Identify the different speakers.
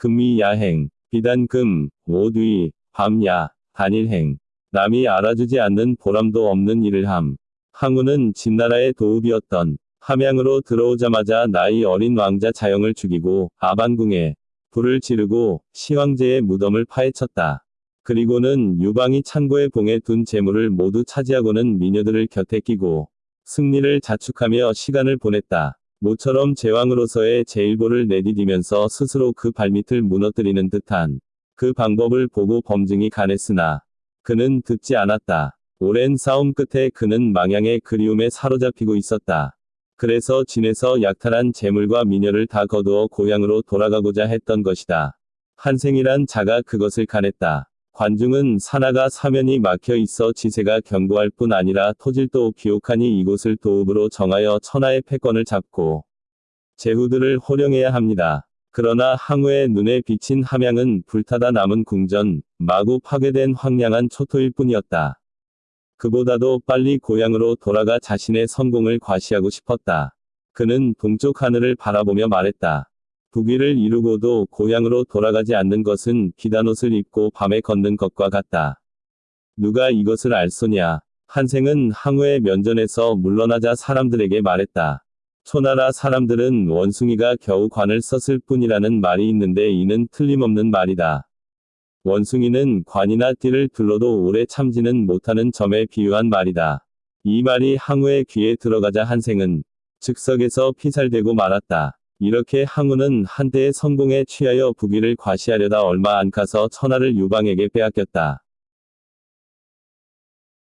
Speaker 1: 금미야행, 비단금, 오두이, 밤야, 단일행. 남이 알아주지 않는 보람도 없는 일을 함. 항우는 진나라의 도읍이었던 함양으로 들어오자마자 나이 어린 왕자 자영을 죽이고 아반궁에 불을 지르고 시황제의 무덤을 파헤쳤다. 그리고는 유방이 창고에 봉해 둔 재물을 모두 차지하고는 미녀들을 곁에 끼고 승리를 자축하며 시간을 보냈다. 모처럼 제왕으로서의 제일보를 내디디면서 스스로 그 발밑을 무너뜨리는 듯한 그 방법을 보고 범증이 가냈으나 그는 듣지 않았다. 오랜 싸움 끝에 그는 망양의 그리움에 사로잡히고 있었다. 그래서 진에서 약탈한 재물과 미녀를 다 거두어 고향으로 돌아가고자 했던 것이다. 한생이란 자가 그것을 가냈다. 관중은 산하가 사면이 막혀 있어 지세가 경고할 뿐 아니라 토질도 비옥하니 이곳을 도읍으로 정하여 천하의 패권을 잡고 제후들을 호령해야 합니다. 그러나 항우의 눈에 비친 함양은 불타다 남은 궁전, 마구 파괴된 황량한 초토일 뿐이었다. 그보다도 빨리 고향으로 돌아가 자신의 성공을 과시하고 싶었다. 그는 동쪽 하늘을 바라보며 말했다. 부귀를 이루고도 고향으로 돌아가지 않는 것은 기단옷을 입고 밤에 걷는 것과 같다. 누가 이것을 알소냐? 한생은 항우의 면전에서 물러나자 사람들에게 말했다. 초나라 사람들은 원숭이가 겨우 관을 썼을 뿐이라는 말이 있는데 이는 틀림없는 말이다. 원숭이는 관이나 띠를 둘러도 오래 참지는 못하는 점에 비유한 말이다. 이 말이 항우의 귀에 들어가자 한생은 즉석에서 피살되고 말았다. 이렇게 항우는 한때의 성공에 취하여 부귀를 과시하려다 얼마 안 가서 천하를 유방에게 빼앗겼다.